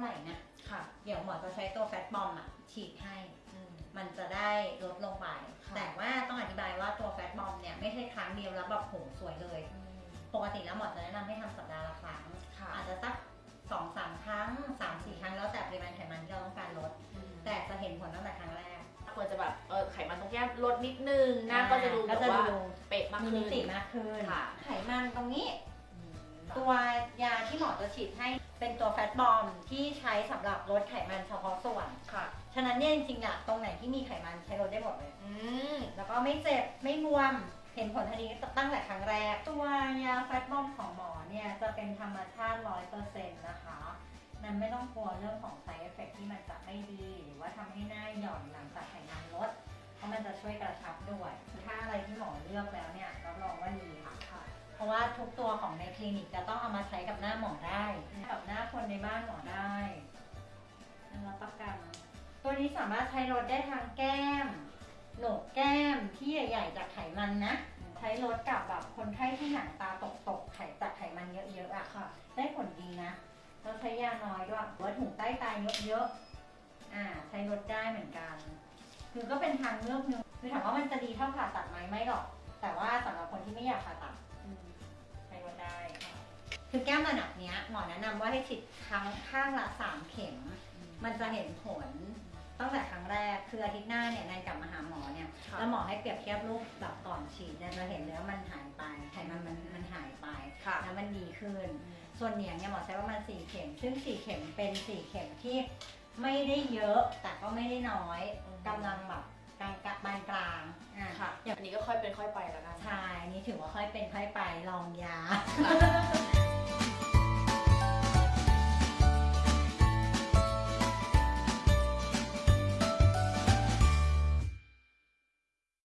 ไหร่นะค่ะ เดี๋ยวหมอจะใช้ตัวแฟตบอมอะฉีดให้อืมมันจะได้ลดลงไป ค่ะ แต่ว่าต้องอธิบายว่าตัวแฟตบอมเนี่ยไม่ใช่ครั้งเดียวแล้วแบบโหสวยเลย ปกติแล้วหมอจะแนะนำให้ทำสัปดาห์ละครั้ง ค่ะอาจจะสักสองสามครั้งสามสี่ครั้งแล้วแต่ปริมาณไขมันที่เราต้องการลด แต่จะเห็นผลตั้งแต่ครั้งแรกควรจะแบบเออไขมันตรงแก้มลดนิดนึงหน้าก็จะดูแบก็บจะว่าดูเป๊ะมากมีขึ้มิน ติมากขึ้นค่ะ ไขมันตรงนี้อืม ตัวยาที่หมอจะฉีดให้เป็นตัวแฟตบอมที่ใช้สำหรับลดไขมันเฉพาะส่วนค่ะ ฉะนั้นเนี่ยจริงๆอะตรงไหนที่มีไขมันใช้ลดได้หมดเลย อืมแล้วก็ไม่เจ็บไม่บวมเห็นผลทันทีตั้งแต่ครั้งแรก ตัวยาแฟตบอมของหมอเนี่ยจะเป็นธรรมชาติ100%นะคะมันไม่ต้องกลัวเรื่องของ side effect ที่มันจะไม่ดี หรือว่าทำให้หน้าหย่อนหลังจากไขมันลด เพราะมันจะช่วยกระชับด้วย ถ้าอะไรที่หมอเลือกแล้วเนี่ย ราะว่าทุกตัวของในคลินิกจะต้องเอามาใช้กับหน้าหมอได้กับหน้าคนในบ้านหมอได้นั่นรับประกัน ตัวนี้สามารถใช้ลดได้ทางแก้มโหนกแก้มที่ใหญ่ๆจากไขมันนะ ใช้ลดกับแบบคนไข้ที่หนังตาตกๆไขจากไขมันเยอะๆอะค่ะ ได้ผลดีนะเราใช้ยาน้อยด้วยว่าถุงใต้ตาเยอะๆอ่า ใช้ลดได้เหมือนกัน คือก็เป็นทางเลือกหนึงคือถามว่ามันจะดีเท่าผ่าตัดไหมไม่หรอก แต่ว่าสำหรับคนที่ไม่อยากผ่าตัด คือแก้มระดับเนี้ยหมอแนะนำว่าให้ฉีดครั้งข้างละสามเข็ม มันจะเห็นผลตั้งแต่ครั้งแรกคืออาทิตย์หน้าเนี่ยแนนกลับมาหาหมอเนี่ยค่ะ แล้วหมอให้เปรียบเทียบรูปแบบก่อนฉีดเนี่ยจะเห็นเลยว่ามันหายไปไขมันมันมันหายไปค่ะ แล้วมันดีขึ้น ส่วนเหนียงเนี่ยหมอใช้ประมาณ4เข็ม ซึ่ง 4 เข็มเป็น 4 เข็มที่ไม่ได้เยอะแต่ก็ไม่ได้น้อยอืม กำลังแบบกลางกลางปานกลางอะค่ะอันนี้ก็ค่อยเป็นค่อยไปแล้วกัน ใช่อันนี่ถือว่าค่อยเป็นค่อยไปลองยาค่ะ